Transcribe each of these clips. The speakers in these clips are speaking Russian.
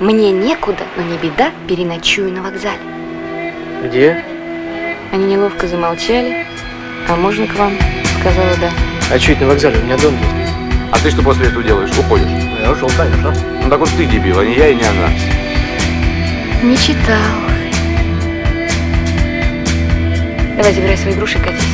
Мне некуда, но не беда, переночую на вокзале. Где? Они неловко замолчали. А можно к вам? Сказала да. А что это на вокзале? У меня дом есть. А ты что после этого делаешь? Уходишь? Ну, я ушел, конечно. Ну так вот ты дебил, а не я и не она. Не читал. Давай, забирай свои груши, катись.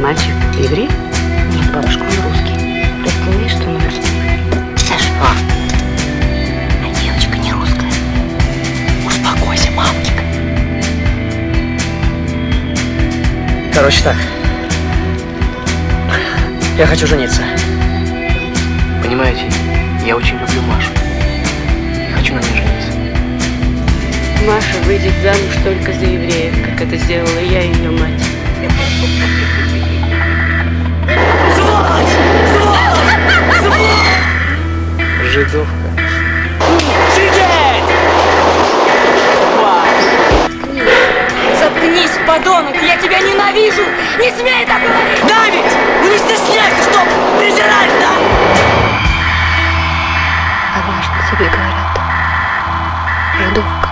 Мальчик еврей? Нет, бабушка, он русский. Видишь, что он русский? Саша. А? девочка не русская. Успокойся, мамочка. Короче так. Я хочу жениться. Понимаете, я очень люблю Машу. И хочу на ней жениться. Маша выйдет замуж только за евреев, как это сделала я и ее мать. голодовка. Сидеть! Заткнись, подонок! Я тебя ненавижу! Не смей так говорить! Давить! Ну не стесняйся, чтоб презирать, да? А может, тебе говорят, жидовка?